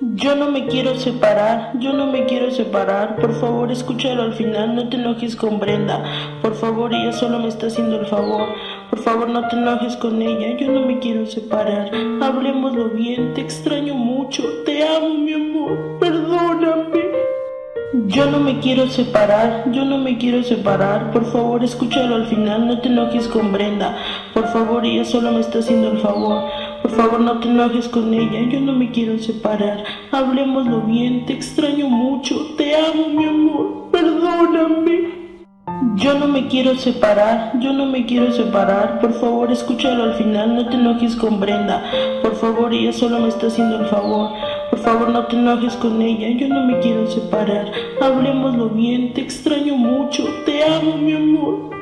Yo no me quiero separar, yo no me quiero separar. Por favor, escúchalo al final, no te enojes con Brenda. Por favor, ella solo me está haciendo el favor. Por favor, no te enojes con ella, yo no me quiero separar. Hablemoslo bien, te extraño mucho, te amo, mi amor, perdóname. Yo no me quiero separar, yo no me quiero separar. Por favor, escúchalo al final, no te enojes con Brenda. Por favor, ella solo me está haciendo el favor. Favor, no te enojes con ella, yo no me quiero separar. Hablemoslo bien, te extraño mucho, te amo, mi amor, perdóname. Yo no me quiero separar, yo no me quiero separar. Por favor, escúchalo al final, no te enojes con Brenda. Por favor, ella solo me está haciendo el favor. Por favor, no te enojes con ella, yo no me quiero separar. Hablemoslo bien, te extraño mucho, te amo, mi amor.